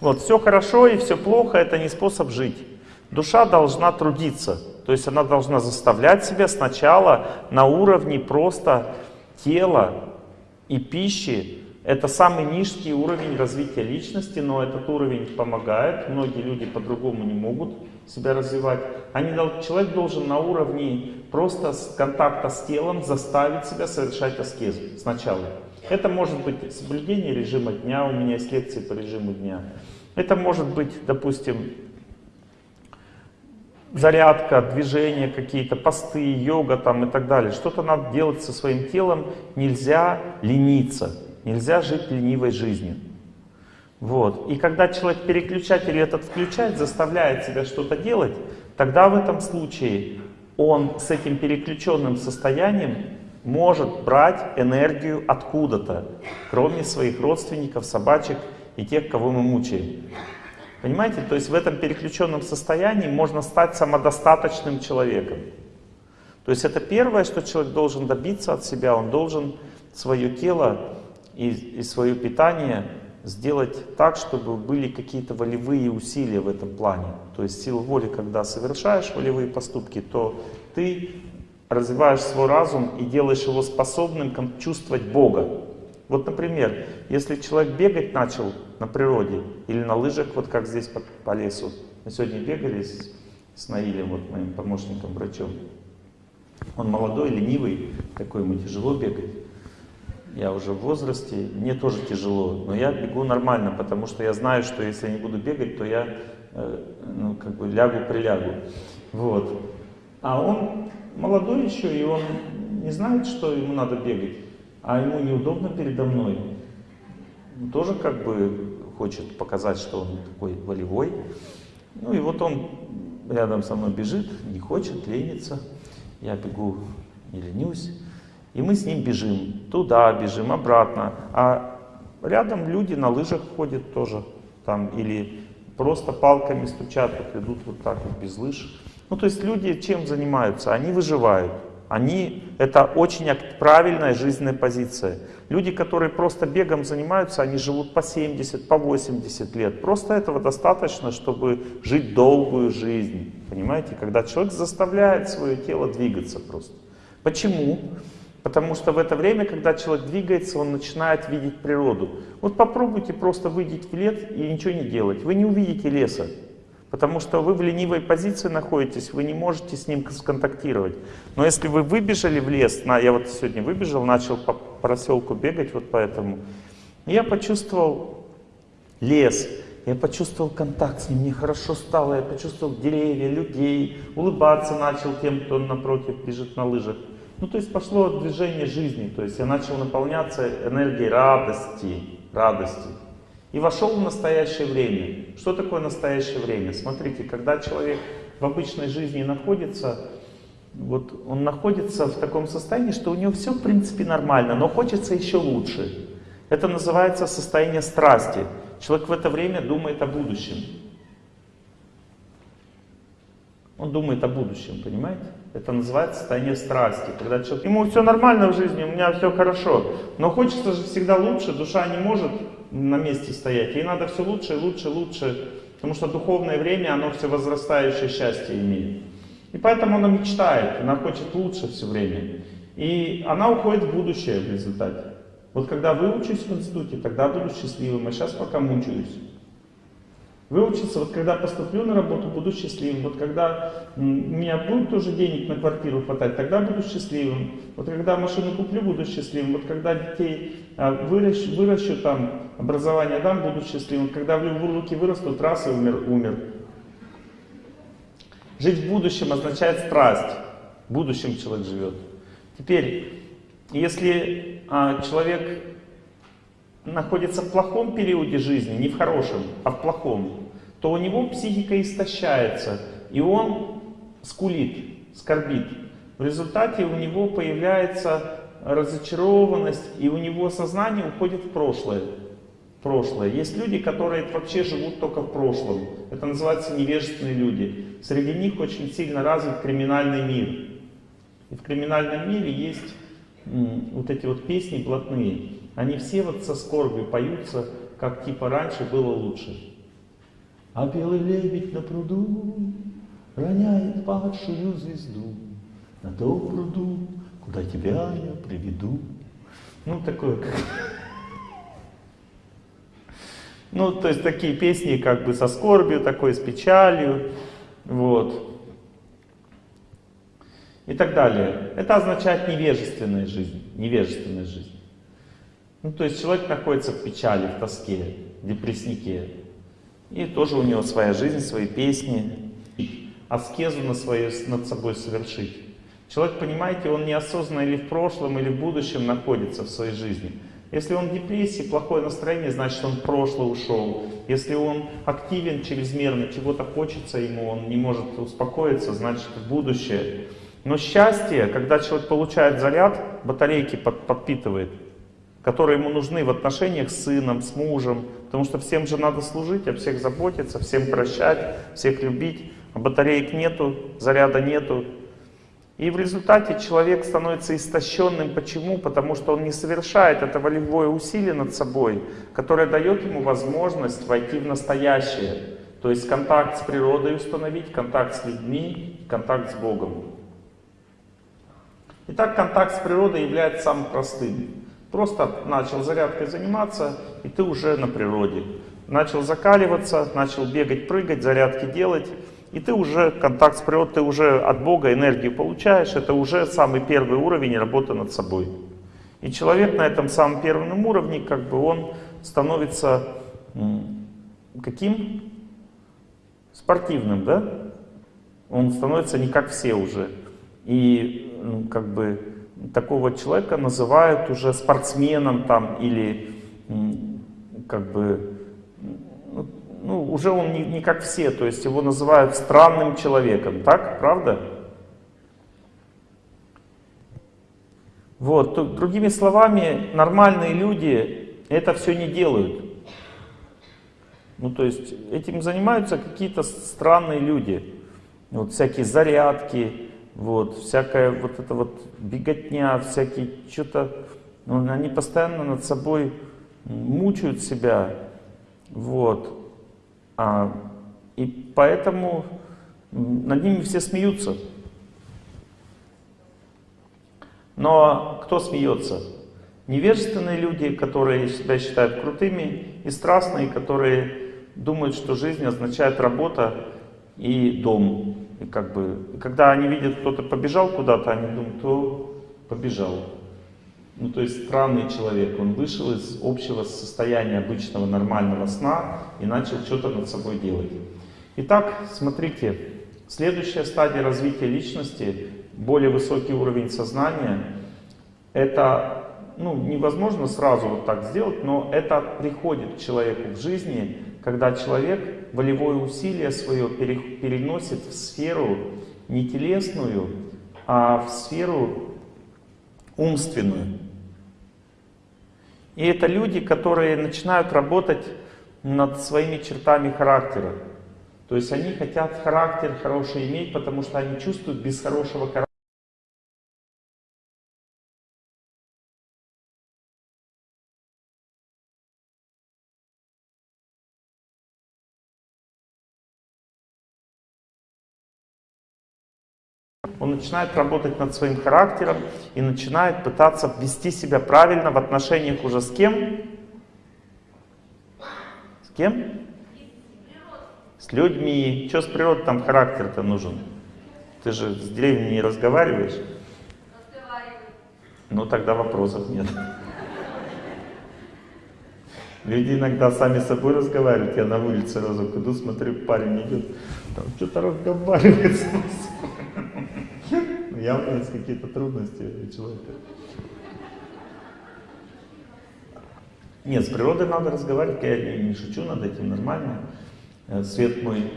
Вот, все хорошо и все плохо, это не способ жить. Душа должна трудиться, то есть она должна заставлять себя сначала на уровне просто тела и пищи. Это самый низкий уровень развития личности, но этот уровень помогает. Многие люди по-другому не могут себя развивать. Они, человек должен на уровне просто контакта с телом заставить себя совершать аскезу сначала. Это может быть соблюдение режима дня, у меня есть лекции по режиму дня. Это может быть, допустим, зарядка, движения какие-то, посты, йога там и так далее. Что-то надо делать со своим телом, нельзя лениться, нельзя жить ленивой жизнью. Вот. И когда человек переключатель этот включает, заставляет себя что-то делать, тогда в этом случае он с этим переключенным состоянием может брать энергию откуда-то, кроме своих родственников, собачек и тех, кого мы мучаем. Понимаете? То есть в этом переключенном состоянии можно стать самодостаточным человеком. То есть это первое, что человек должен добиться от себя. Он должен свое тело и, и свое питание сделать так, чтобы были какие-то волевые усилия в этом плане. То есть сила воли, когда совершаешь волевые поступки, то ты развиваешь свой разум и делаешь его способным чувствовать Бога. Вот, например, если человек бегать начал на природе или на лыжах, вот как здесь по, по лесу. Мы сегодня бегали с, с Наилем, вот моим помощником, врачом. Он молодой, ленивый, такой ему тяжело бегать. Я уже в возрасте, мне тоже тяжело, но я бегу нормально, потому что я знаю, что если я не буду бегать, то я э, ну, как бы лягу-прилягу. Вот. А он молодой еще, и он не знает, что ему надо бегать а ему неудобно передо мной. Он тоже как бы хочет показать, что он такой волевой. Ну и вот он рядом со мной бежит, не хочет, ленится. Я бегу, не ленюсь. И мы с ним бежим. Туда бежим, обратно. А рядом люди на лыжах ходят тоже. Там, или просто палками стучат, вот идут вот так вот без лыж. Ну то есть люди чем занимаются? Они выживают. Они, это очень правильная жизненная позиция. Люди, которые просто бегом занимаются, они живут по 70, по 80 лет. Просто этого достаточно, чтобы жить долгую жизнь. Понимаете? Когда человек заставляет свое тело двигаться просто. Почему? Потому что в это время, когда человек двигается, он начинает видеть природу. Вот попробуйте просто выйти в лес и ничего не делать. Вы не увидите леса. Потому что вы в ленивой позиции находитесь, вы не можете с ним сконтактировать. Но если вы выбежали в лес, на, я вот сегодня выбежал, начал по проселку бегать, вот поэтому, я почувствовал лес, я почувствовал контакт с ним, мне хорошо стало, я почувствовал деревья, людей, улыбаться начал тем, кто напротив бежит на лыжах. Ну, то есть пошло движение жизни, то есть я начал наполняться энергией радости, радости и вошел в настоящее время. Что такое настоящее время? Смотрите, когда человек в обычной жизни находится, вот он находится в таком состоянии, что у него все в принципе нормально, но хочется еще лучше. Это называется состояние страсти. Человек в это время думает о будущем. Он думает о будущем, понимаете? Это называется состояние страсти. Когда человек, ему все нормально в жизни, у меня все хорошо, но хочется же всегда лучше, душа не может на месте стоять. Ей надо все лучше, лучше, лучше, потому что духовное время, оно все возрастающее счастье имеет. И поэтому она мечтает, она хочет лучше все время. И она уходит в будущее в результате. Вот когда выучусь в институте, тогда буду счастливым, а сейчас пока мучаюсь. Выучиться, вот когда поступлю на работу, буду счастливым. Вот когда у меня будет тоже денег на квартиру хватать, тогда буду счастливым. Вот когда машину куплю, буду счастливым. Вот когда детей а, выращу, выращу там, образование дам, буду счастливым. Когда в руки вырастут, раз и умер, умер. Жить в будущем означает страсть. В будущем человек живет. Теперь, если а, человек находится в плохом периоде жизни, не в хорошем, а в плохом, то у него психика истощается, и он скулит, скорбит. В результате у него появляется разочарованность, и у него сознание уходит в прошлое. прошлое. Есть люди, которые вообще живут только в прошлом. Это называется невежественные люди. Среди них очень сильно развит криминальный мир. И в криминальном мире есть вот эти вот песни блатные. Они все вот со скорбью поются, как типа раньше было лучше. А белый лебедь на пруду роняет падшую звезду на том пруду, куда тебя я приведу. Ну, такое как... Ну, то есть такие песни как бы со скорбью, такой с печалью, вот. И так далее. Это означает невежественная жизнь, невежественная жизнь. Ну, то есть человек находится в печали, в тоске, в депресснике. И тоже у него своя жизнь, свои песни. Аскезу на свое, над собой совершить. Человек, понимаете, он неосознанно или в прошлом, или в будущем находится в своей жизни. Если он в депрессии, плохое настроение, значит он в прошлое ушел. Если он активен чрезмерно, чего-то хочется ему, он не может успокоиться, значит в будущее. Но счастье, когда человек получает заряд, батарейки под, подпитывает, которые ему нужны в отношениях с сыном, с мужем, потому что всем же надо служить, о всех заботиться, всем прощать, всех любить, а батареек нету, заряда нету. И в результате человек становится истощенным. Почему? Потому что он не совершает это волевое усилие над собой, которое дает ему возможность войти в настоящее. То есть контакт с природой установить, контакт с людьми, контакт с Богом. Итак, контакт с природой является самым простым. Просто начал зарядкой заниматься, и ты уже на природе. Начал закаливаться, начал бегать, прыгать, зарядки делать, и ты уже контакт с природой, ты уже от Бога энергию получаешь. Это уже самый первый уровень работы над собой. И человек на этом самом первом уровне, как бы он становится каким? Спортивным, да? Он становится не как все уже. И как бы такого человека называют уже спортсменом там или как бы ну, ну, уже он не, не как все, то есть его называют странным человеком, так, правда? Вот, другими словами, нормальные люди это все не делают. Ну, то есть этим занимаются какие-то странные люди. Вот всякие зарядки, вот, всякая вот эта вот беготня, всякие что-то, ну, они постоянно над собой мучают себя, вот, а, и поэтому над ними все смеются. Но кто смеется? Невежественные люди, которые себя считают крутыми, и страстные, которые думают, что жизнь означает работа и дом. И как бы, когда они видят, кто-то побежал куда-то, они думают, кто побежал. Ну, то есть странный человек, он вышел из общего состояния обычного нормального сна и начал что-то над собой делать. Итак, смотрите, следующая стадия развития личности, более высокий уровень сознания, это ну, невозможно сразу вот так сделать, но это приходит к человеку в жизни, когда человек волевое усилие свое переносит в сферу не телесную, а в сферу умственную. И это люди, которые начинают работать над своими чертами характера. То есть они хотят характер хороший иметь, потому что они чувствуют без хорошего характера. Начинает работать над своим характером и начинает пытаться вести себя правильно в отношениях уже с кем? С кем? С людьми. Что с природой там характер-то нужен? Ты же с деревней не разговариваешь? Ну тогда вопросов нет. Люди иногда сами с собой разговаривают. Я на улице разок иду, смотрю, парень идет, там что-то разговаривает с явно есть какие-то трудности у человека. Нет, с природой надо разговаривать, я не, шучу над этим, нормально. Э, свет мой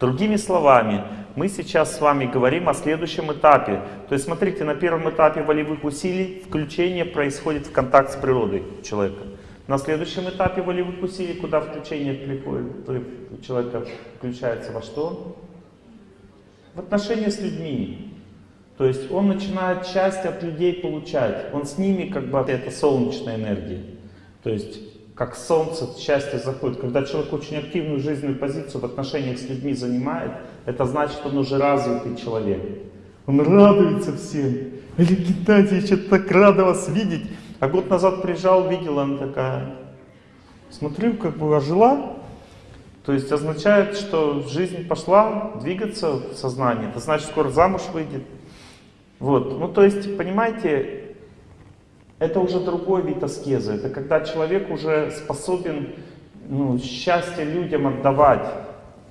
Другими словами, мы сейчас с вами говорим о следующем этапе. То есть, смотрите, на первом этапе волевых усилий включение происходит в контакт с природой человека. На следующем этапе волевых усилий, куда включение приходит, человека включается во что? В отношения с людьми. То есть он начинает счастье от людей получать. Он с ними как бы, это солнечная энергия. То есть как солнце, счастье заходит. Когда человек очень активную жизненную позицию в отношениях с людьми занимает, это значит, он уже развитый человек. Он радуется всем. Или Геннадий, я что-то так рада вас видеть. А год назад приезжал, видела, она такая, смотрю, как бы ожила. То есть означает, что жизнь пошла двигаться в сознании. Это значит, скоро замуж выйдет. Вот, ну то есть, понимаете, это уже другой вид аскезы. Это когда человек уже способен ну, счастье людям отдавать.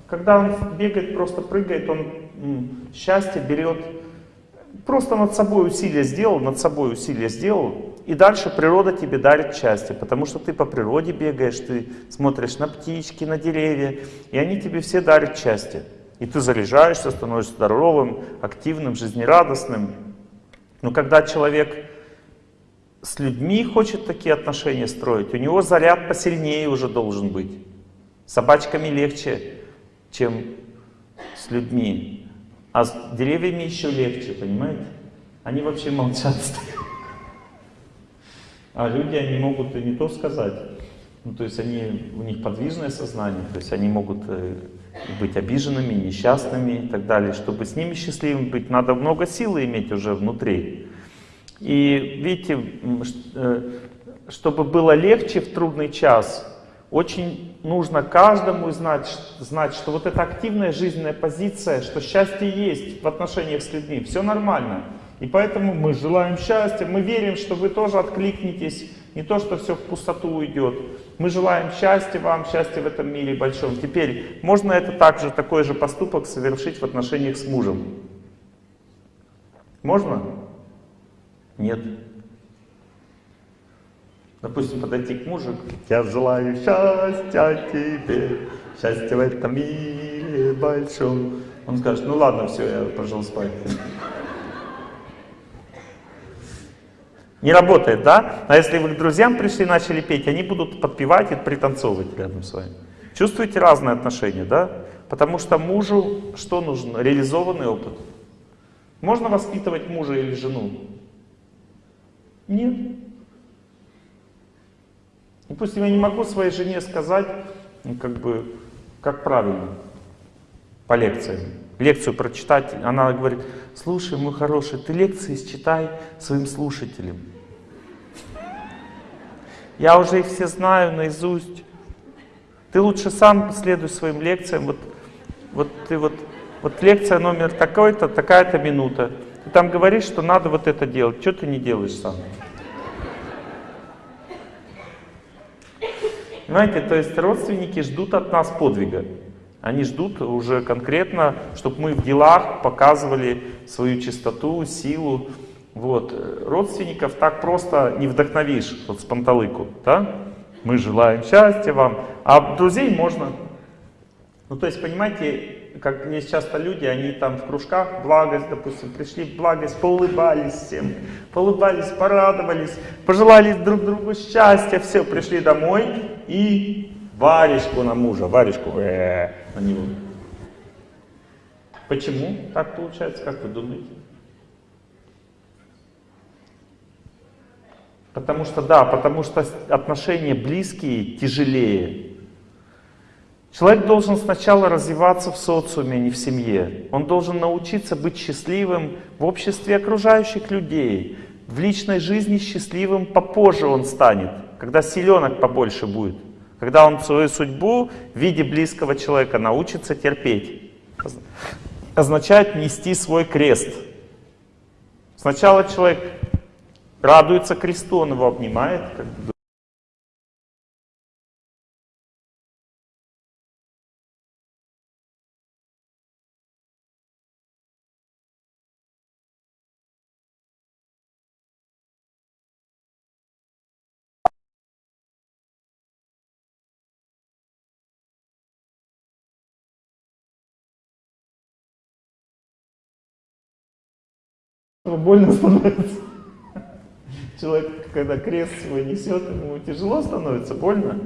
Когда он бегает, просто прыгает, он ну, счастье берет, просто над собой усилия сделал, над собой усилия сделал, и дальше природа тебе дарит счастье, потому что ты по природе бегаешь, ты смотришь на птички, на деревья, и они тебе все дарят счастье. И ты заряжаешься, становишься здоровым, активным, жизнерадостным. Но когда человек с людьми хочет такие отношения строить, у него заряд посильнее уже должен быть. С собачками легче, чем с людьми. А с деревьями еще легче, понимаете? Они вообще молчат. А люди, они могут и не то сказать. Ну, то есть они, у них подвижное сознание, то есть они могут э, быть обиженными, несчастными и так далее. Чтобы с ними счастливым быть, надо много силы иметь уже внутри. И видите, э, чтобы было легче в трудный час, очень нужно каждому знать, знать, что вот эта активная жизненная позиция, что счастье есть в отношениях с людьми, все нормально. И поэтому мы желаем счастья, мы верим, что вы тоже откликнетесь, не то, что все в пустоту уйдет. Мы желаем счастья вам, счастья в этом мире большом. Теперь, можно это также, такой же поступок совершить в отношениях с мужем? Можно? Нет. Допустим, подойти к мужу, я желаю счастья тебе, счастья в этом мире большом. Он скажет, ну ладно, все, я пошел спать. Не работает, да? А если вы к друзьям пришли и начали петь, они будут подпевать и пританцовывать рядом с вами. Чувствуете разные отношения, да? Потому что мужу что нужно? Реализованный опыт. Можно воспитывать мужа или жену? Нет. Допустим, я не могу своей жене сказать, ну, как бы, как правильно, по лекциям. Лекцию прочитать, она говорит, слушай, мой хороший, ты лекции считай своим слушателям. Я уже их все знаю наизусть. Ты лучше сам следуй своим лекциям. Вот, вот ты вот, вот лекция номер такой-то, такая-то минута. Ты там говоришь, что надо вот это делать. Что ты не делаешь сам? Понимаете, то есть родственники ждут от нас подвига. Они ждут уже конкретно, чтобы мы в делах показывали свою чистоту, силу. Вот. Родственников так просто не вдохновишь, вот с панталыку. Да? Мы желаем счастья вам. А друзей можно. Ну, то есть, понимаете, как есть часто люди, они там в кружках благость, допустим, пришли в благость, поулыбались всем, поулыбались, порадовались, пожелали друг другу счастья, все, пришли домой и варежку на мужа, варежку э -э, на него. Почему так получается, как вы думаете? Потому что, да, потому что отношения близкие тяжелее. Человек должен сначала развиваться в социуме, а не в семье. Он должен научиться быть счастливым в обществе окружающих людей. В личной жизни счастливым попозже он станет, когда силенок побольше будет. Когда он свою судьбу в виде близкого человека научится терпеть. Означает нести свой крест. Сначала человек радуется кресту, он его обнимает, как бы больно становится. Человек, когда крест свой несет, ему тяжело становится, больно.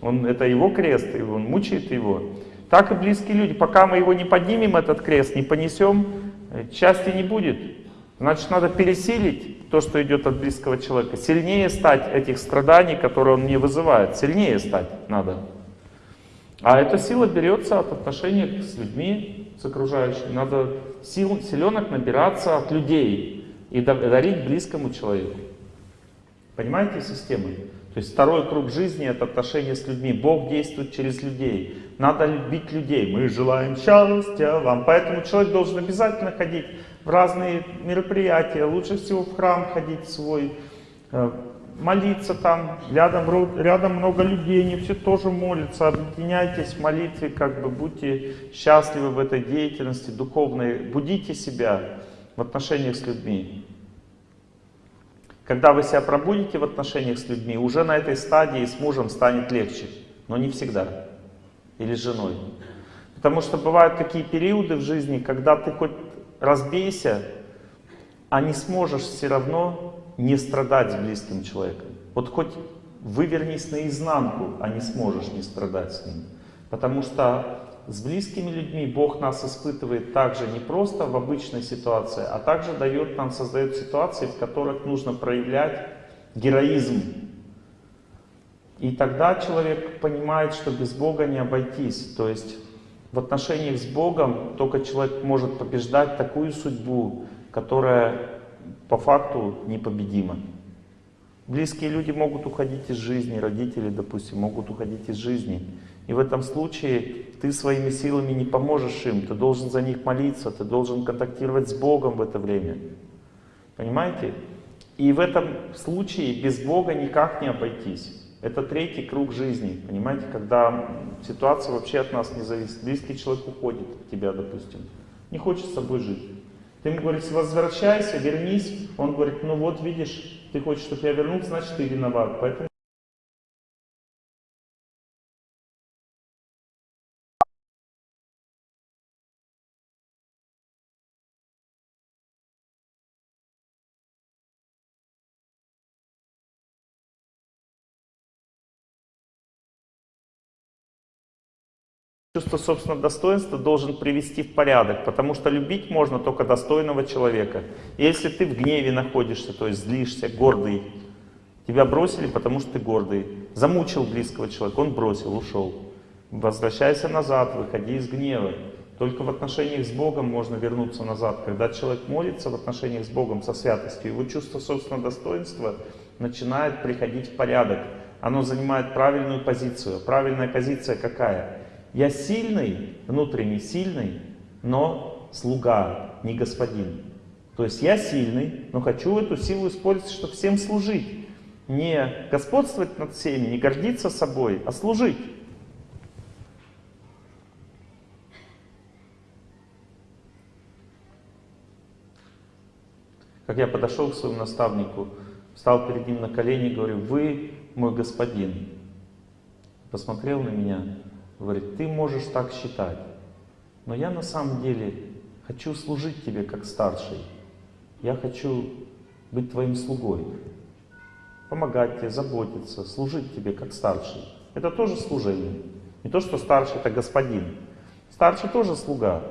Он, это его крест, и он мучает его. Так и близкие люди. Пока мы его не поднимем, этот крест, не понесем, счастья не будет. Значит, надо пересилить то, что идет от близкого человека. Сильнее стать этих страданий, которые он мне вызывает. Сильнее стать надо. А эта сила берется от отношений с людьми, с окружающими. Надо сил, силенок набираться от людей и дарить близкому человеку. Понимаете систему? То есть второй круг жизни это отношения с людьми. Бог действует через людей. Надо любить людей. Мы желаем счастья вам. Поэтому человек должен обязательно ходить в разные мероприятия. Лучше всего в храм ходить свой, э, молиться там. Рядом, рядом много людей, они все тоже молятся. Объединяйтесь в молитве, как бы будьте счастливы в этой деятельности духовной. Будите себя в отношениях с людьми. Когда вы себя пробудите в отношениях с людьми, уже на этой стадии с мужем станет легче, но не всегда. Или с женой. Потому что бывают такие периоды в жизни, когда ты хоть разбейся, а не сможешь все равно не страдать с близким человеком. Вот хоть вывернись наизнанку, а не сможешь не страдать с ним. Потому что с близкими людьми Бог нас испытывает также не просто в обычной ситуации, а также дает нам, создает ситуации, в которых нужно проявлять героизм. И тогда человек понимает, что без Бога не обойтись. То есть в отношениях с Богом только человек может побеждать такую судьбу, которая по факту непобедима. Близкие люди могут уходить из жизни, родители, допустим, могут уходить из жизни. И в этом случае ты своими силами не поможешь им, ты должен за них молиться, ты должен контактировать с Богом в это время. Понимаете? И в этом случае без Бога никак не обойтись. Это третий круг жизни, понимаете, когда ситуация вообще от нас не зависит. Близкий человек уходит от тебя, допустим, не хочет с собой жить. Ты ему говоришь, возвращайся, вернись. Он говорит, ну вот видишь, ты хочешь, чтобы я вернулся, значит ты виноват. Поэтому Чувство собственного достоинства должен привести в порядок, потому что любить можно только достойного человека. Если ты в гневе находишься, то есть злишься, гордый, тебя бросили, потому что ты гордый. Замучил близкого человека, он бросил, ушел. Возвращайся назад, выходи из гнева. Только в отношениях с Богом можно вернуться назад. Когда человек молится в отношениях с Богом, со святостью, его чувство собственного достоинства начинает приходить в порядок. Оно занимает правильную позицию. Правильная позиция какая? Я сильный, внутренне сильный, но слуга, не господин. То есть я сильный, но хочу эту силу использовать, чтобы всем служить. Не господствовать над всеми, не гордиться собой, а служить. Как я подошел к своему наставнику, встал перед ним на колени и говорю, вы мой господин. Посмотрел на меня, Говорит, ты можешь так считать, но я на самом деле хочу служить тебе как старший. Я хочу быть твоим слугой, помогать тебе, заботиться, служить тебе как старший. Это тоже служение. Не то, что старший это господин. Старший тоже слуга.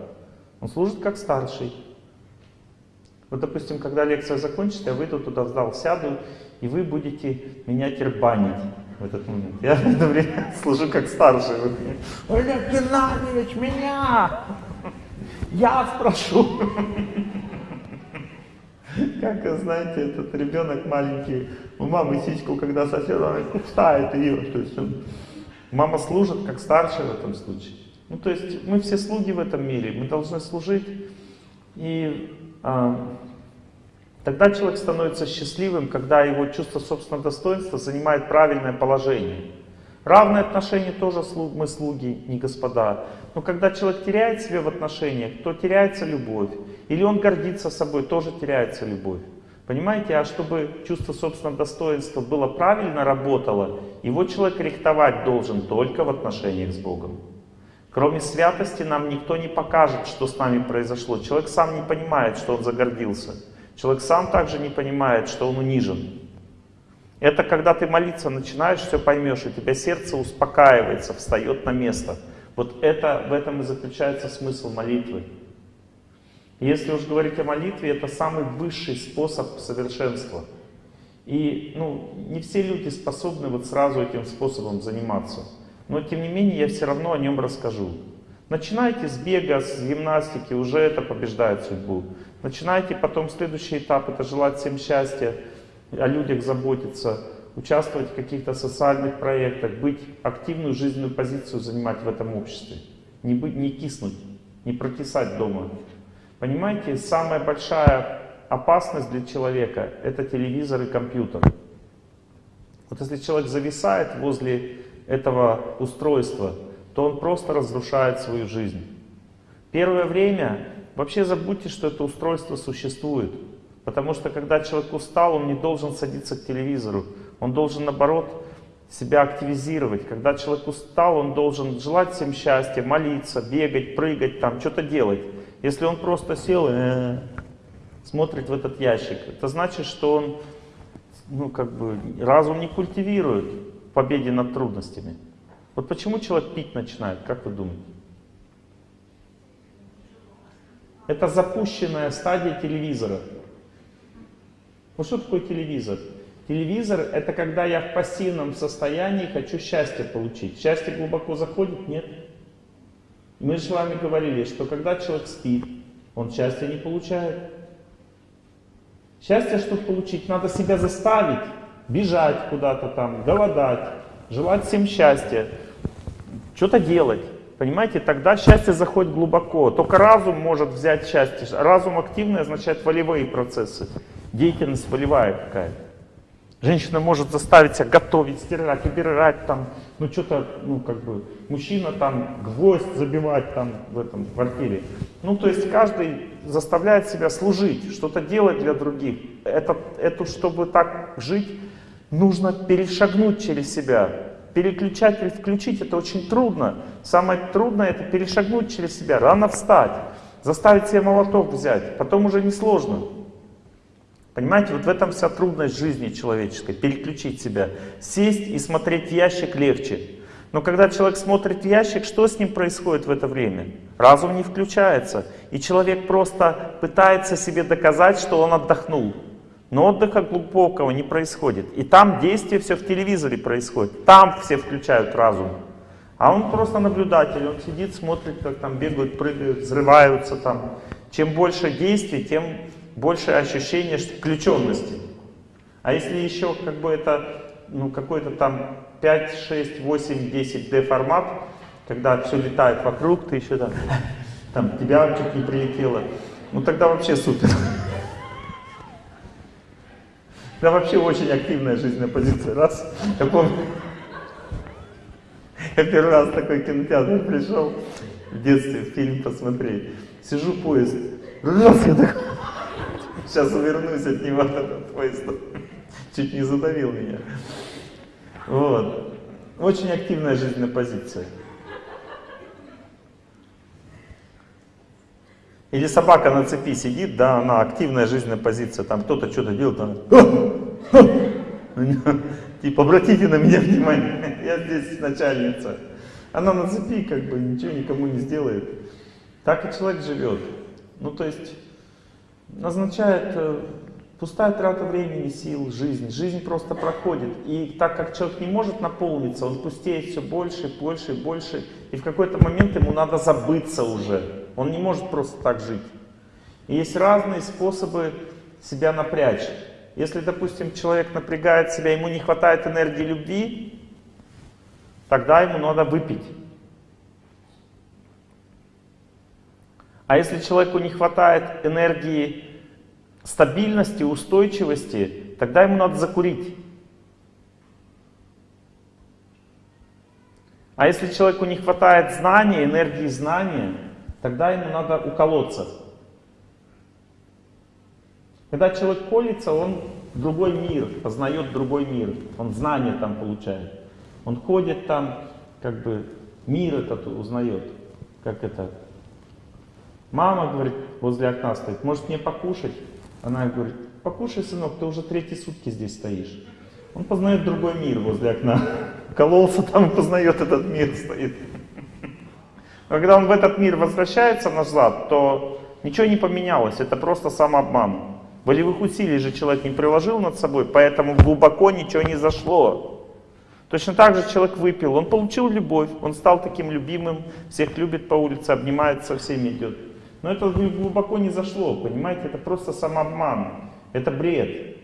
Он служит как старший. Вот, допустим, когда лекция закончится, я выйду туда в зал, сяду, и вы будете меня тербанить в этот момент. Я в это время служу как старший. Олег Геннадьевич, меня! Я спрошу. Как, знаете, этот ребенок маленький, у мамы сиську, когда сосед, она кусает ее. То есть он, мама служит как старший в этом случае. Ну, то есть мы все слуги в этом мире, мы должны служить. И а, Тогда человек становится счастливым, когда его чувство собственного достоинства занимает правильное положение. Равные отношения тоже мы слуги, не господа. Но когда человек теряет себя в отношениях, то теряется любовь. Или он гордится собой, тоже теряется любовь. Понимаете, а чтобы чувство собственного достоинства было правильно работало, его человек рихтовать должен только в отношениях с Богом. Кроме святости нам никто не покажет, что с нами произошло. Человек сам не понимает, что он загордился. Человек сам также не понимает, что он унижен. Это когда ты молиться начинаешь, все поймешь, и тебя сердце успокаивается, встает на место. Вот это, в этом и заключается смысл молитвы. Если уж говорить о молитве, это самый высший способ совершенства. И ну, не все люди способны вот сразу этим способом заниматься. Но тем не менее я все равно о нем расскажу. Начинайте с бега, с гимнастики, уже это побеждает судьбу. Начинайте потом следующий этап, это желать всем счастья, о людях заботиться, участвовать в каких-то социальных проектах, быть активную жизненную позицию занимать в этом обществе. Не, быть, не киснуть, не прокисать дома. Понимаете, самая большая опасность для человека — это телевизор и компьютер. Вот если человек зависает возле этого устройства, то он просто разрушает свою жизнь. Первое время вообще забудьте, что это устройство существует. Потому что когда человек устал, он не должен садиться к телевизору. Он должен, наоборот, себя активизировать. Когда человек устал, он должен желать всем счастья, молиться, бегать, прыгать, там, что-то делать. Если он просто сел и э, смотрит в этот ящик, это значит, что он ну, как бы, разум не культивирует в победе над трудностями. Вот почему человек пить начинает, как вы думаете? Это запущенная стадия телевизора. Ну что такое телевизор? Телевизор — это когда я в пассивном состоянии хочу счастье получить. Счастье глубоко заходит? Нет. Мы же с вами говорили, что когда человек спит, он счастья не получает. Счастье, чтобы получить, надо себя заставить, бежать куда-то там, голодать, желать всем счастья, что-то делать. Понимаете, тогда счастье заходит глубоко. Только разум может взять счастье. Разум активный означает волевые процессы деятельность волевая какая-то. Женщина может заставить себя готовить, стирать, убирать там, ну что-то, ну как бы, мужчина там гвоздь забивать там в этом квартире. Ну то есть каждый заставляет себя служить, что-то делать для других. Это, это, чтобы так жить, нужно перешагнуть через себя. Переключатель включить это очень трудно. Самое трудное это перешагнуть через себя, рано встать, заставить себе молоток взять, потом уже несложно. Понимаете, вот в этом вся трудность жизни человеческой, переключить себя. Сесть и смотреть ящик легче. Но когда человек смотрит в ящик, что с ним происходит в это время? Разум не включается. И человек просто пытается себе доказать, что он отдохнул. Но отдыха глубокого не происходит. И там действие все в телевизоре происходит. Там все включают разум. А он просто наблюдатель. Он сидит, смотрит, как там бегают, прыгают, взрываются там. Чем больше действий, тем больше ощущение включенности. А если еще как бы это ну, какой-то там 5, 6, 8, 10 D формат, когда все летает вокруг, ты еще там, там тебя чуть не прилетело, ну тогда вообще супер. Да вообще очень активная жизненная позиция. Раз, я помню, я первый раз в такой кинотеатр пришел в детстве фильм посмотреть. Сижу поезд, раз я такой... Сейчас увернусь от него, от поезда. Чуть не задавил меня. Вот. Очень активная жизненная позиция. Или собака на цепи сидит, да, она активная жизненная позиция, там кто-то что-то делает, она... Типа, обратите на меня внимание, я здесь начальница. Она на цепи, как бы, ничего никому не сделает. Так и человек живет. Ну, то есть, означает э, пустая трата времени, сил, жизнь. Жизнь просто проходит. И так как человек не может наполниться, он пустеет все больше, больше больше. И в какой-то момент ему надо забыться уже. Он не может просто так жить. И есть разные способы себя напрячь. Если, допустим, человек напрягает себя, ему не хватает энергии любви, тогда ему надо выпить. А если человеку не хватает энергии стабильности, устойчивости, тогда ему надо закурить. А если человеку не хватает знания, энергии знания, тогда ему надо уколоться. Когда человек колется, он другой мир, познает другой мир, он знания там получает. Он ходит там, как бы мир этот узнает, как это, Мама, говорит, возле окна стоит, может мне покушать? Она говорит, покушай, сынок, ты уже третьи сутки здесь стоишь. Он познает другой мир возле окна. Кололся там и познает этот мир стоит. Когда он в этот мир возвращается назад, то ничего не поменялось. Это просто самообман. Волевых усилий же человек не приложил над собой, поэтому глубоко ничего не зашло. Точно так же человек выпил, он получил любовь, он стал таким любимым, всех любит по улице, обнимается со всеми идет. Но это глубоко не зашло, понимаете, это просто самообман, это бред.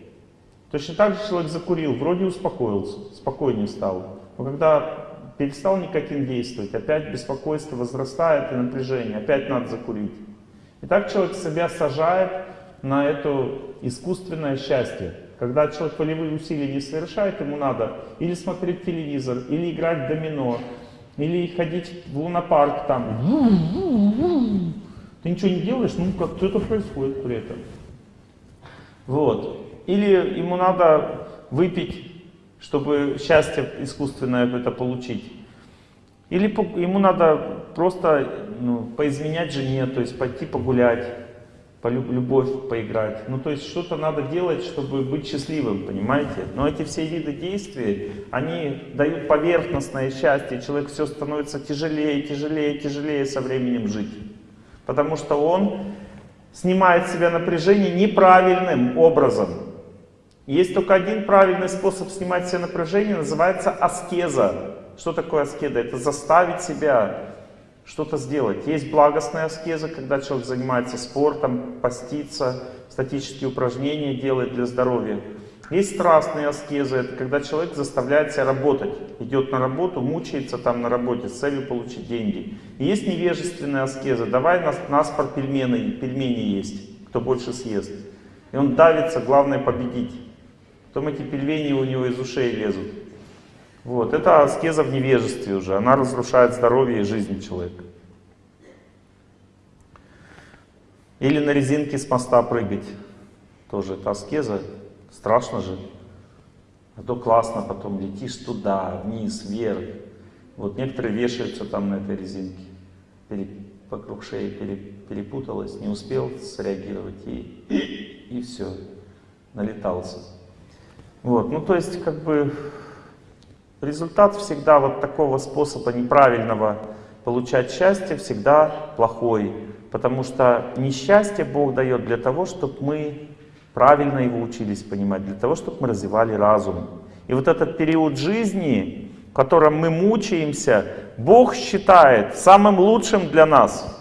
Точно так же человек закурил, вроде успокоился, спокойнее стал. Но когда перестал никотин действовать, опять беспокойство возрастает и напряжение, опять надо закурить. И так человек себя сажает на это искусственное счастье. Когда человек волевые усилия не совершает, ему надо или смотреть телевизор, или играть в домино, или ходить в лунопарк там. Ты ничего не делаешь, ну как что-то происходит при этом. Вот. Или ему надо выпить, чтобы счастье искусственное это получить. Или ему надо просто ну, поизменять жене, то есть пойти погулять, по любовь поиграть. Ну, то есть что-то надо делать, чтобы быть счастливым, понимаете? Но эти все виды действий, они дают поверхностное счастье, человек все становится тяжелее, тяжелее, тяжелее со временем жить. Потому что он снимает с себя напряжение неправильным образом. Есть только один правильный способ снимать себе напряжение, называется аскеза. Что такое аскеза? Это заставить себя что-то сделать. Есть благостная аскеза, когда человек занимается спортом, постится, статические упражнения делает для здоровья. Есть страстные аскезы, это когда человек заставляет себя работать. Идет на работу, мучается там на работе с целью получить деньги. И есть невежественная аскеза. Давай нас, нас пор пельмени, пельмени есть, кто больше съест. И он давится, главное победить. Потом эти пельмени у него из ушей лезут. Вот, это аскеза в невежестве уже, она разрушает здоровье и жизнь человека. Или на резинке с моста прыгать, тоже это аскеза, страшно же. А то классно, потом летишь туда, вниз, вверх. Вот некоторые вешаются там на этой резинке, Пере, вокруг шеи пере, перепуталось, не успел среагировать и, и, все, налетался. Вот, ну то есть как бы результат всегда вот такого способа неправильного получать счастье всегда плохой. Потому что несчастье Бог дает для того, чтобы мы правильно его учились понимать, для того, чтобы мы развивали разум. И вот этот период жизни, в котором мы мучаемся, Бог считает самым лучшим для нас.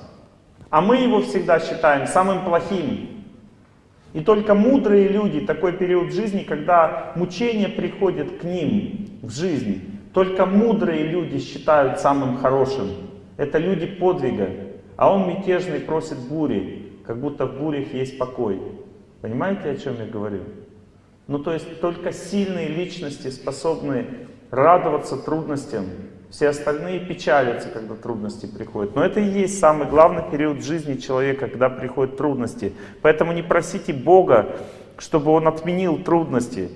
А мы его всегда считаем самым плохим. И только мудрые люди, такой период жизни, когда мучения приходят к ним в жизни, только мудрые люди считают самым хорошим. Это люди подвига. А он мятежный просит бури, как будто в бурях есть покой. Понимаете, о чем я говорю? Ну то есть только сильные личности способны радоваться трудностям, все остальные печалятся, когда трудности приходят. Но это и есть самый главный период жизни человека, когда приходят трудности. Поэтому не просите Бога, чтобы Он отменил трудности.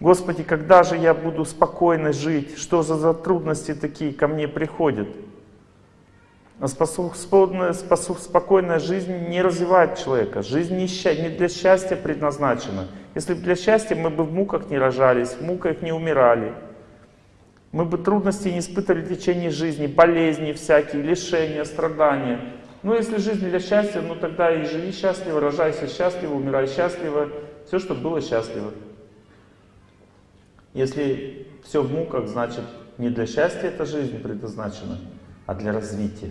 Господи, когда же я буду спокойно жить? Что за, за трудности такие ко мне приходят? А способная, спокойная жизнь не развивает человека. Жизнь не, не для счастья предназначена. Если бы для счастья, мы бы в муках не рожались, в муках не умирали. Мы бы трудностей не испытывали в течение жизни, болезни всякие, лишения, страдания. Ну, если жизнь для счастья, ну тогда и живи счастливо, рожайся счастливо, умирай счастливо. Все, чтобы было счастливо. Если все в муках, значит не для счастья эта жизнь предназначена, а для развития.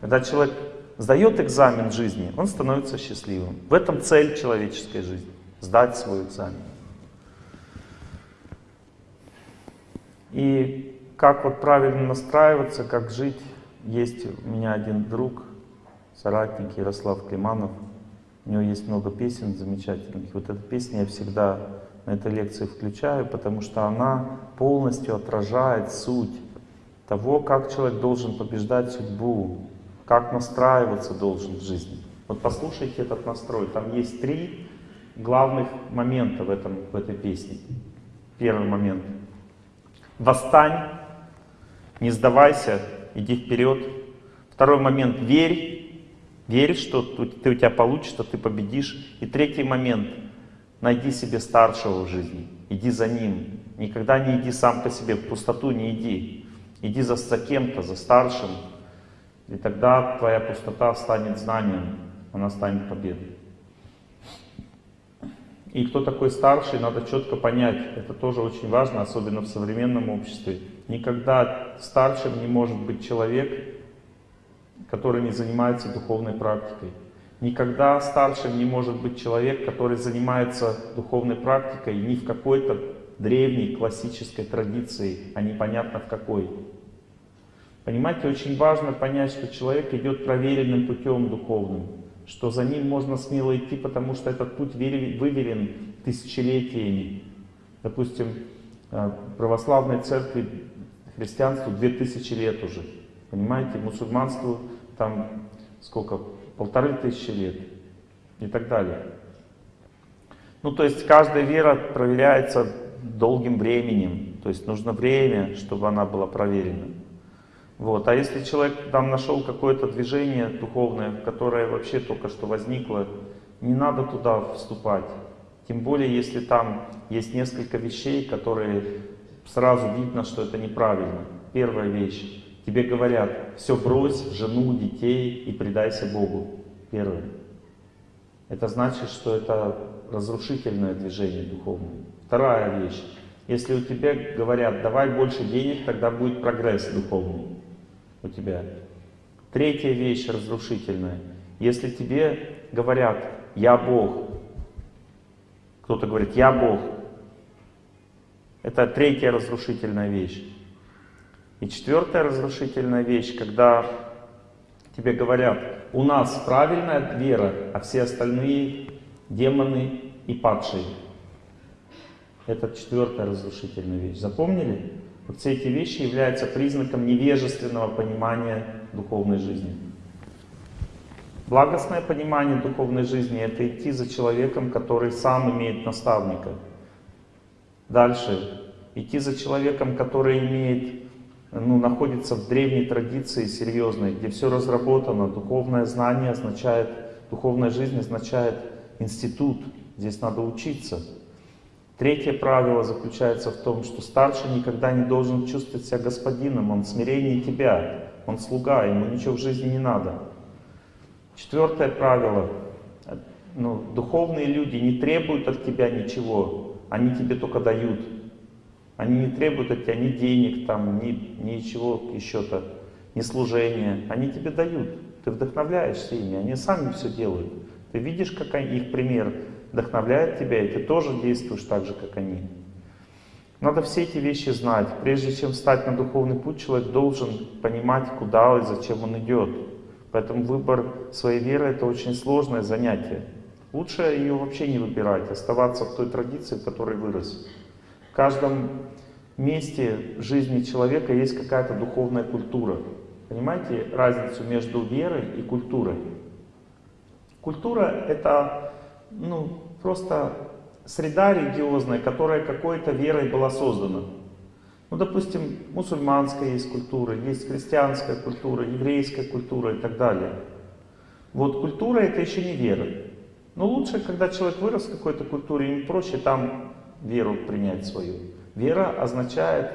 Когда человек сдает экзамен жизни, он становится счастливым. В этом цель человеческой жизни. Сдать свой экзамен. И как вот правильно настраиваться, как жить, есть у меня один друг, соратник Ярослав Климанов. У него есть много песен замечательных. Вот эта песня я всегда на этой лекции включаю, потому что она полностью отражает суть того, как человек должен побеждать судьбу, как настраиваться должен в жизни. Вот послушайте этот настрой. Там есть три главных момента в, этом, в этой песне. Первый момент — Восстань, не сдавайся, иди вперед. Второй момент, верь, верь, что ты, у тебя получится, ты победишь. И третий момент, найди себе старшего в жизни. иди за ним. Никогда не иди сам по себе, в пустоту не иди. Иди за, за кем-то, за старшим, и тогда твоя пустота станет знанием, она станет победой. И кто такой старший, надо четко понять. Это тоже очень важно, особенно в современном обществе. Никогда старшим не может быть человек, который не занимается духовной практикой. Никогда старшим не может быть человек, который занимается духовной практикой не в какой-то древней классической традиции, а непонятно в какой. Понимаете, очень важно понять, что человек идет проверенным путем духовным, что за ним можно смело идти, потому что этот путь выверен тысячелетиями. Допустим, э, православной церкви христианству 2000 лет уже. Понимаете, мусульманству там сколько, полторы тысячи лет и так далее. Ну, то есть каждая вера проверяется долгим временем, то есть нужно время, чтобы она была проверена. Вот. А если человек там нашел какое-то движение духовное, которое вообще только что возникло, не надо туда вступать. Тем более, если там есть несколько вещей, которые сразу видно, что это неправильно. Первая вещь. Тебе говорят, все брось, жену, детей и предайся Богу. Первое. Это значит, что это разрушительное движение духовное. Вторая вещь. Если у тебя говорят, давай больше денег, тогда будет прогресс духовный у тебя. Третья вещь разрушительная. Если тебе говорят, я Бог, кто-то говорит, я Бог, это третья разрушительная вещь. И четвертая разрушительная вещь, когда тебе говорят, у нас правильная вера, а все остальные демоны и падшие. Это четвертая разрушительная вещь. Запомнили? Вот все эти вещи являются признаком невежественного понимания духовной жизни. Благостное понимание духовной жизни — это идти за человеком, который сам имеет наставника. Дальше. Идти за человеком, который имеет, ну, находится в древней традиции серьезной, где все разработано. Духовное знание означает, духовная жизнь означает институт. Здесь надо учиться. Третье правило заключается в том, что старший никогда не должен чувствовать себя господином, он смирение тебя, он слуга, ему ничего в жизни не надо. Четвертое правило, ну, духовные люди не требуют от тебя ничего, они тебе только дают. Они не требуют от тебя ни денег, там, ни, ничего еще-то, ни служения. Они тебе дают. Ты вдохновляешься ими, они сами все делают. Ты видишь, как их пример вдохновляет тебя, и ты тоже действуешь так же, как они. Надо все эти вещи знать. Прежде чем встать на духовный путь, человек должен понимать, куда и зачем он идет. Поэтому выбор своей веры — это очень сложное занятие. Лучше ее вообще не выбирать, оставаться в той традиции, в которой вырос. В каждом месте жизни человека есть какая-то духовная культура. Понимаете разницу между верой и культурой? Культура — это ну, просто среда религиозная, которая какой-то верой была создана. Ну, допустим, мусульманская есть культура, есть христианская культура, еврейская культура и так далее. Вот культура это еще не вера. Но лучше, когда человек вырос в какой-то культуре, ему проще там веру принять свою. Вера означает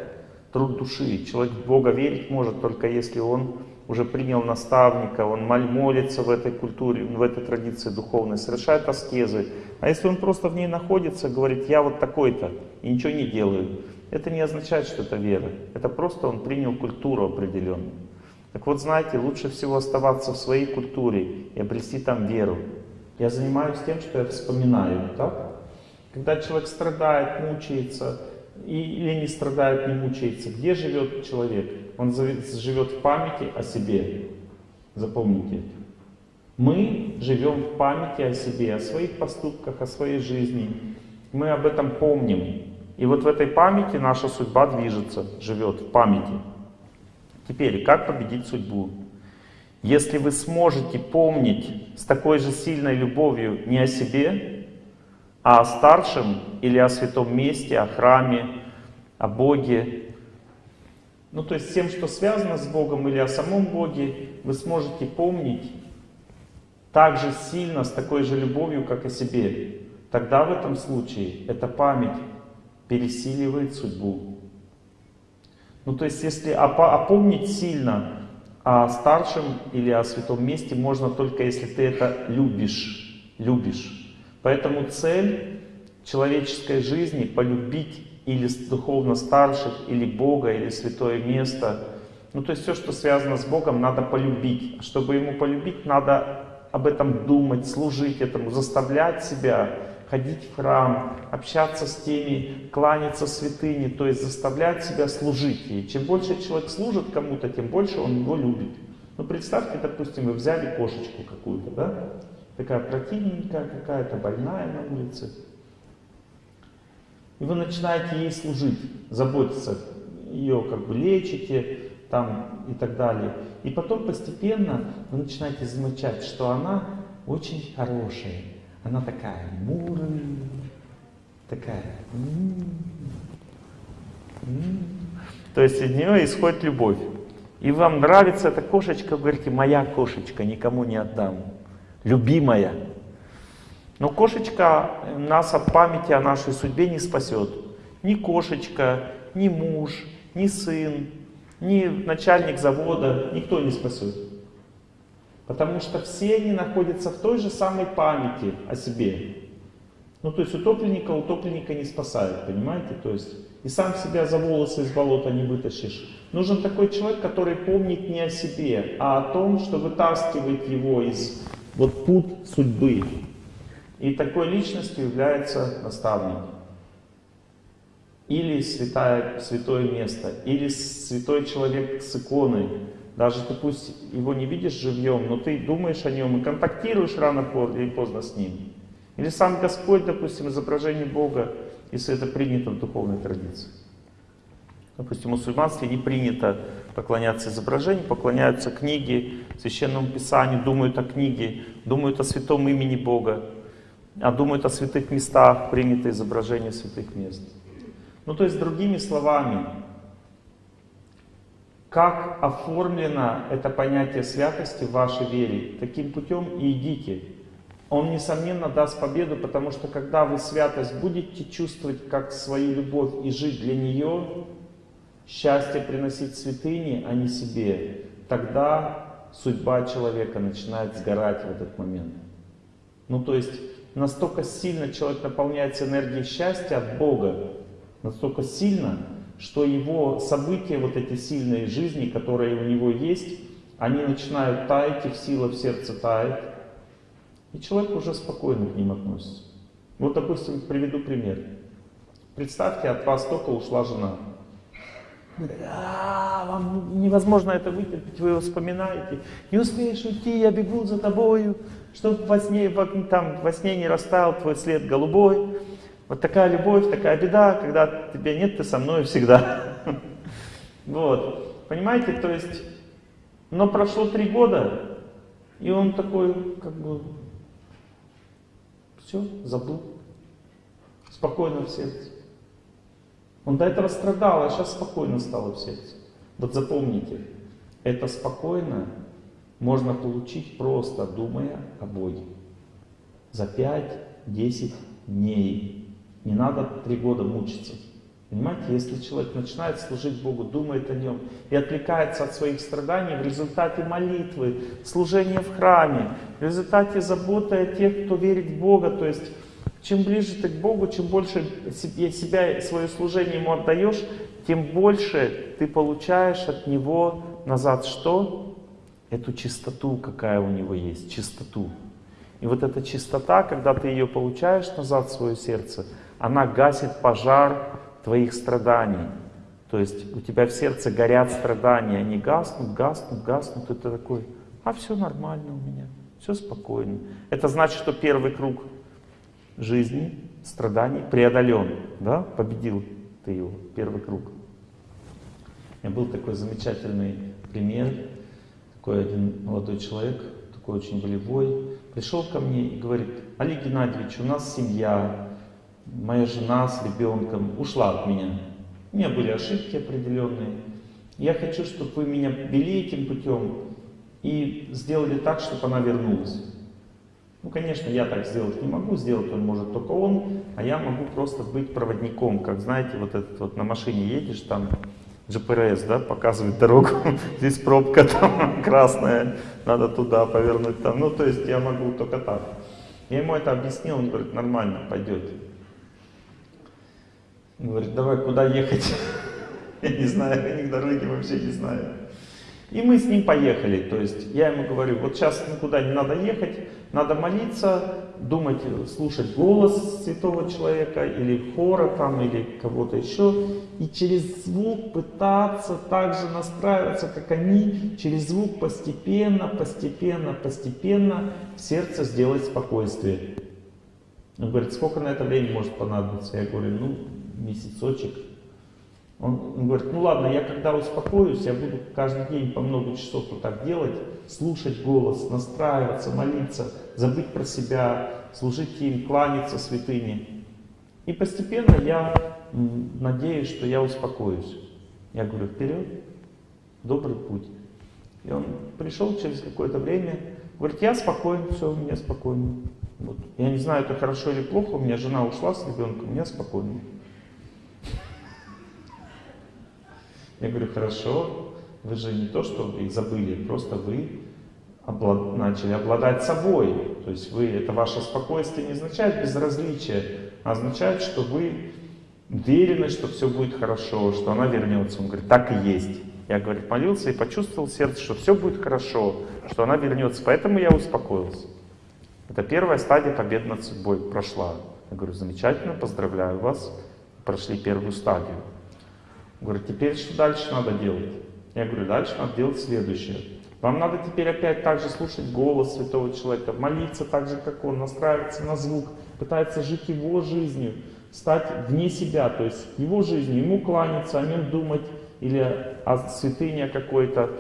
труд души. Человек в Бога верить может только если он уже принял наставника, он молится в этой культуре, в этой традиции духовной, совершает аскезы. А если он просто в ней находится, говорит, я вот такой-то, и ничего не делаю, это не означает, что это вера. Это просто он принял культуру определенную. Так вот, знаете, лучше всего оставаться в своей культуре и обрести там веру. Я занимаюсь тем, что я вспоминаю, так? Когда человек страдает, мучается, или не страдает, не мучается, где живет человек? Он живет в памяти о себе. Запомните это. Мы живем в памяти о себе, о своих поступках, о своей жизни. Мы об этом помним. И вот в этой памяти наша судьба движется, живет в памяти. Теперь, как победить судьбу? Если вы сможете помнить с такой же сильной любовью не о себе, а о старшем или о святом месте, о храме, о Боге, ну, то есть тем, что связано с Богом или о самом Боге, вы сможете помнить так же сильно, с такой же любовью, как о себе. Тогда в этом случае эта память пересиливает судьбу. Ну то есть если опомнить сильно о старшем или о святом месте можно только если ты это любишь. Любишь. Поэтому цель человеческой жизни полюбить или духовно старших, или Бога, или святое место. Ну то есть все, что связано с Богом, надо полюбить. Чтобы ему полюбить, надо об этом думать, служить этому, заставлять себя ходить в храм, общаться с теми, кланяться святыне, то есть заставлять себя служить ей. Чем больше человек служит кому-то, тем больше он его любит. Ну представьте, допустим, вы взяли кошечку какую-то, да? Такая противненькая какая-то, больная на улице. И вы начинаете ей служить, заботиться, ее как бы лечите там и так далее. И потом постепенно вы начинаете замечать, что она очень хорошая, она такая мурая, такая. То есть от нее исходит любовь. И вам нравится эта кошечка, вы говорите, моя кошечка, никому не отдам. Любимая. Но кошечка нас от памяти о нашей судьбе не спасет. Ни кошечка, ни муж, ни сын, ни начальник завода, никто не спасет. Потому что все они находятся в той же самой памяти о себе. Ну, то есть утопленника утопленника не спасает, понимаете? То есть и сам себя за волосы из болота не вытащишь. Нужен такой человек, который помнит не о себе, а о том, что вытаскивает его из вот пут судьбы. И такой личностью является наставник. Или святое, святое место, или святой человек с иконой, даже ты пусть его не видишь живьем, но ты думаешь о нем и контактируешь рано или поздно с ним. Или сам Господь, допустим, изображение Бога, если это принято в духовной традиции. Допустим, в мусульманстве не принято поклоняться изображению, поклоняются книге, священному писанию, думают о книге, думают о святом имени Бога, а думают о святых местах, принято изображение святых мест. Ну, то есть, другими словами, как оформлено это понятие святости в вашей вере, таким путем и идите. Он, несомненно, даст победу, потому что когда вы святость будете чувствовать как свою любовь и жить для нее, счастье приносить святыне, а не себе, тогда судьба человека начинает сгорать в этот момент. Ну то есть настолько сильно человек наполняется энергией счастья от Бога, настолько сильно, что его события, вот эти сильные жизни, которые у него есть, они начинают таять, их сила в сердце тает, и человек уже спокойно к ним относится. Вот, допустим, приведу пример. Представьте, от вас только ушла жена. А, вам невозможно это вытерпеть, вы его вспоминаете. Не успеешь уйти, я бегу за тобою, чтобы во сне, там, во сне не растаял твой след голубой. Вот такая любовь, такая беда, когда тебя нет, ты со мной всегда. Вот. Понимаете, то есть, но прошло три года, и он такой, как бы, все, забыл. Спокойно в сердце. Он до этого страдал, а сейчас спокойно стало в сердце. Вот запомните, это спокойно можно получить просто думая о Боге. За 5-10 дней не надо три года мучиться. Понимаете, если человек начинает служить Богу, думает о Нем и отвлекается от своих страданий в результате молитвы, служения в храме, в результате заботы о тех, кто верит в Бога, то есть чем ближе ты к Богу, чем больше себя, свое служение Ему отдаешь, тем больше ты получаешь от Него назад что? Эту чистоту, какая у Него есть, чистоту. И вот эта чистота, когда ты ее получаешь назад в свое сердце, она гасит пожар твоих страданий. То есть у тебя в сердце горят страдания, они гаснут, гаснут, гаснут, и ты такой, а все нормально у меня, все спокойно. Это значит, что первый круг жизни, страданий преодолен, да, победил ты его, первый круг. У меня был такой замечательный пример, такой один молодой человек, такой очень волевой, пришел ко мне и говорит, Олег Геннадьевич, у нас семья, моя жена с ребенком ушла от меня. У меня были ошибки определенные. Я хочу, чтобы вы меня вели этим путем и сделали так, чтобы она вернулась. Ну, конечно, я так сделать не могу, сделать он может только он, а я могу просто быть проводником, как, знаете, вот этот вот на машине едешь, там GPS, да, показывает дорогу, здесь пробка там красная, надо туда повернуть там, ну, то есть я могу только так. Я ему это объяснил, он говорит, нормально, пойдет. Он говорит, давай, куда ехать? Я не знаю, я них дороги вообще не знаю. И мы с ним поехали, то есть я ему говорю, вот сейчас никуда не надо ехать, надо молиться, думать, слушать голос святого человека, или хора там, или кого-то еще, и через звук пытаться также настраиваться, как они, через звук постепенно, постепенно, постепенно в сердце сделать спокойствие. Он говорит, сколько на это время может понадобиться? Я говорю, ну, месяцочек. Он, он говорит, ну ладно, я когда успокоюсь, я буду каждый день по много часов вот так делать, слушать голос, настраиваться, молиться, забыть про себя, служить им, кланяться святыне. И постепенно я надеюсь, что я успокоюсь. Я говорю, вперед, добрый путь. И он пришел через какое-то время, говорит, я спокоен, все, у меня спокойно. Вот. Я не знаю, это хорошо или плохо, у меня жена ушла с ребенком, у меня спокойно. Я говорю, хорошо, вы же не то, что вы забыли, просто вы облад... начали обладать собой. То есть вы, это ваше спокойствие не означает безразличие, а означает, что вы уверены, что все будет хорошо, что она вернется. Он говорит, так и есть. Я, говорит, молился и почувствовал сердце, что все будет хорошо, что она вернется. Поэтому я успокоился. Это первая стадия победы над судьбой прошла. Я говорю, замечательно, поздравляю вас, прошли первую стадию. Говорит, теперь что дальше надо делать? Я говорю, дальше надо делать следующее. Вам надо теперь опять также слушать голос святого человека, молиться так же, как он, настраиваться на звук, пытаться жить его жизнью, стать вне себя, то есть его жизнью, ему кланяться, о нем думать, или о святыне какой-то,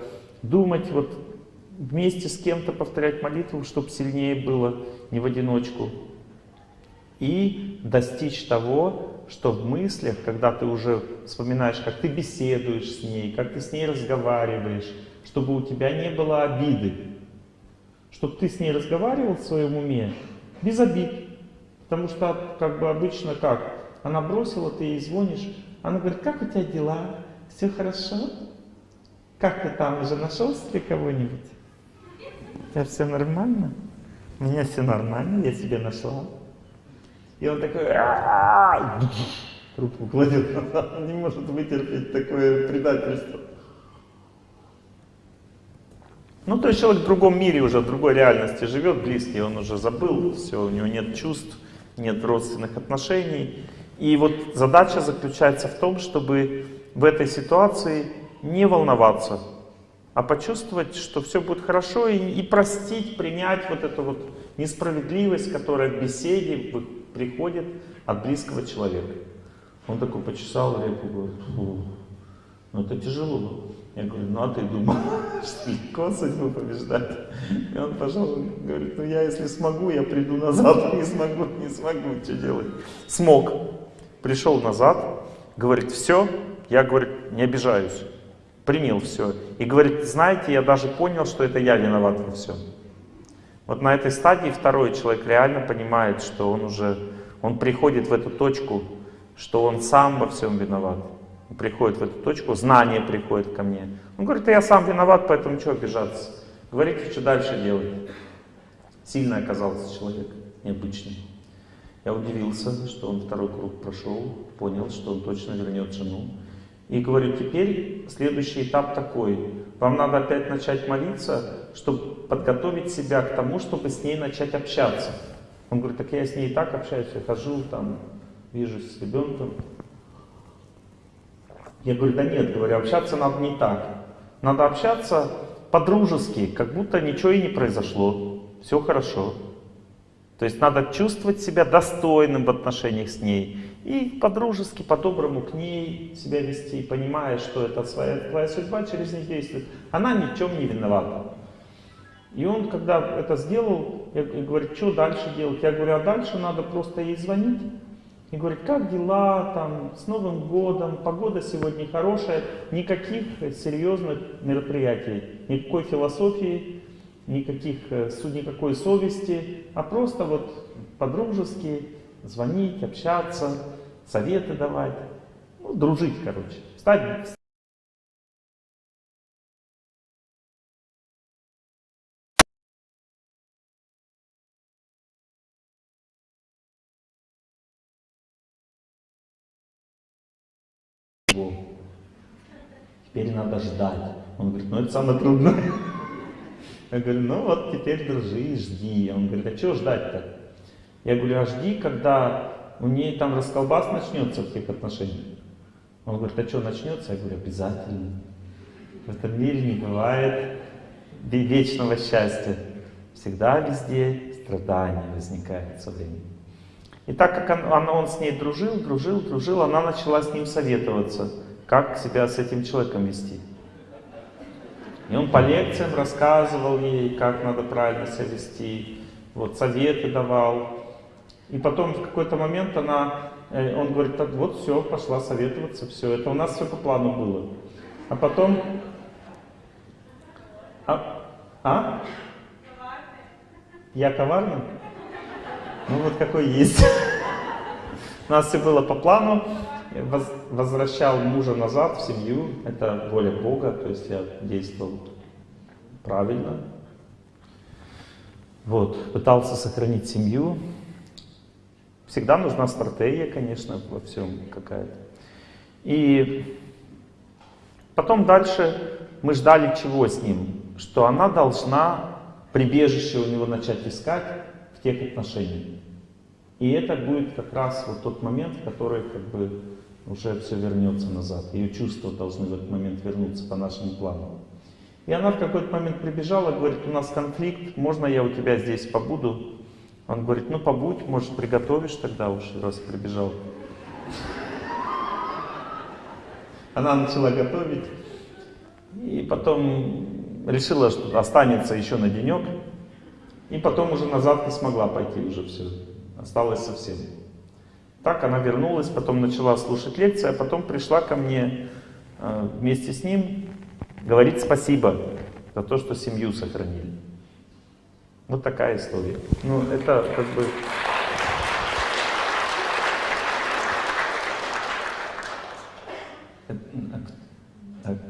думать, вот вместе с кем-то повторять молитву, чтобы сильнее было, не в одиночку. И достичь того, что в мыслях, когда ты уже вспоминаешь, как ты беседуешь с ней, как ты с ней разговариваешь, чтобы у тебя не было обиды. Чтобы ты с ней разговаривал в своем уме без обид. Потому что, как бы обычно как, она бросила, ты ей звонишь, она говорит, как у тебя дела? Все хорошо? Как ты там, уже нашел себе кого-нибудь? У тебя все нормально? У меня все нормально, я себе нашла. И он такой, трубку кладет, он не может вытерпеть такое предательство. Ну, то есть человек в другом мире уже, в другой реальности живет, близкий, он уже забыл, все, у него нет чувств, нет родственных отношений. И вот задача заключается в том, чтобы в этой ситуации не волноваться, а почувствовать, что все будет хорошо, и, и простить, принять вот эту вот несправедливость, которая в беседе, приходит от близкого человека. Он такой почесал реку, говорит, фу, ну это тяжело. Я говорю, ну а ты думал, что легко судьбу побеждать? И он пошел, говорит, ну я если смогу, я приду назад, не смогу, не смогу, что делать? Смог. Пришел назад, говорит, все, я, говорит, не обижаюсь. Принял все. И говорит, знаете, я даже понял, что это я виноват во всем. Вот на этой стадии второй человек реально понимает, что он уже, он приходит в эту точку, что он сам во всем виноват. Он приходит в эту точку, знание приходит ко мне. Он говорит, я сам виноват, поэтому что обижаться? Говорите, что дальше делать. Сильный оказался человек, необычный. Я удивился, что он второй круг прошел, понял, что он точно вернет жену. И говорю, теперь следующий этап такой. Вам надо опять начать молиться, чтобы подготовить себя к тому, чтобы с ней начать общаться. Он говорит, так я с ней и так общаюсь, я хожу, там, вижусь с ребенком. Я говорю, да нет, говорю, общаться надо не так. Надо общаться по-дружески, как будто ничего и не произошло. Все хорошо. То есть надо чувствовать себя достойным в отношениях с ней. И по-дружески, по-доброму к ней себя вести, понимая, что это своя, твоя судьба через них действует. Она ни в чем не виновата. И он, когда это сделал, я, говорит, что дальше делать? Я говорю, а дальше надо просто ей звонить. И говорит, как дела, там, с Новым годом, погода сегодня хорошая, никаких серьезных мероприятий, никакой философии, никаких, э, никакой совести, а просто вот по-дружески звонить, общаться, советы давать, ну, дружить, короче. Стать Теперь надо ждать. Он говорит, ну это самое трудное. Я говорю, ну вот теперь дружи, жди. Он говорит, а что ждать-то? Я говорю, а жди, когда у нее там расколбас начнется в тех отношениях. Он говорит, а что начнется? Я говорю, обязательно. В этом мире не бывает вечного счастья. Всегда везде страдания возникает со временем. И так как он, он, он с ней дружил, дружил, дружил, она начала с ним советоваться, как себя с этим человеком вести. И он по лекциям рассказывал ей, как надо правильно себя вести, вот, советы давал. И потом в какой-то момент она, э, он говорит, так вот все, пошла советоваться, все, это у нас все по плану было. А потом... А? а? Я коварный? Ну вот какой есть. У нас все было по плану. Возвращал мужа назад в семью. Это воля Бога, то есть я действовал правильно. Вот, пытался сохранить семью. Всегда нужна стратегия, конечно, во всем какая-то. И потом дальше мы ждали чего с ним? Что она должна прибежище у него начать искать в тех отношениях. И это будет как раз вот тот момент, который как бы уже все вернется назад. Ее чувства должны в этот момент вернуться по нашему плану. И она в какой-то момент прибежала, говорит, у нас конфликт, можно я у тебя здесь побуду? Он говорит, ну побудь, может приготовишь тогда уж, раз прибежал. Она начала готовить, и потом решила, что останется еще на денек, и потом уже назад не смогла пойти уже все осталось совсем. Так она вернулась, потом начала слушать лекции, а потом пришла ко мне э, вместе с ним говорить спасибо за то, что семью сохранили. Вот такая история. Ну, это как бы...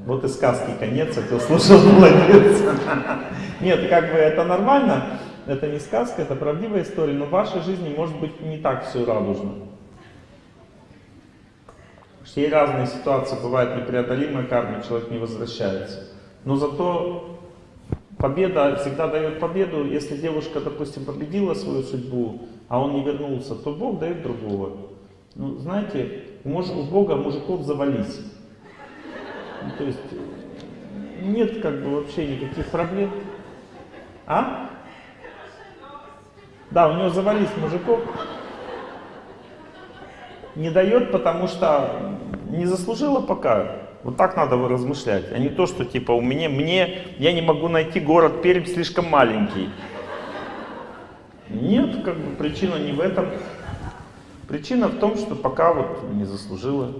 Вот и сказки конец, а кто слушал, молодец. Нет, как бы это нормально, это не сказка, это правдивая история, но в вашей жизни может быть не так все радужно. Все разные ситуации бывают непреодолимая карма, человек не возвращается. Но зато победа всегда дает победу. Если девушка, допустим, победила свою судьбу, а он не вернулся, то Бог дает другого. Ну, знаете, у Бога мужиков завались. Ну, то есть нет как бы вообще никаких проблем. А? Да, у него завались мужиков. Не дает, потому что не заслужила пока. Вот так надо размышлять, а не то, что типа у меня, мне, я не могу найти город Пермь слишком маленький. Нет, как бы причина не в этом. Причина в том, что пока вот не заслужила.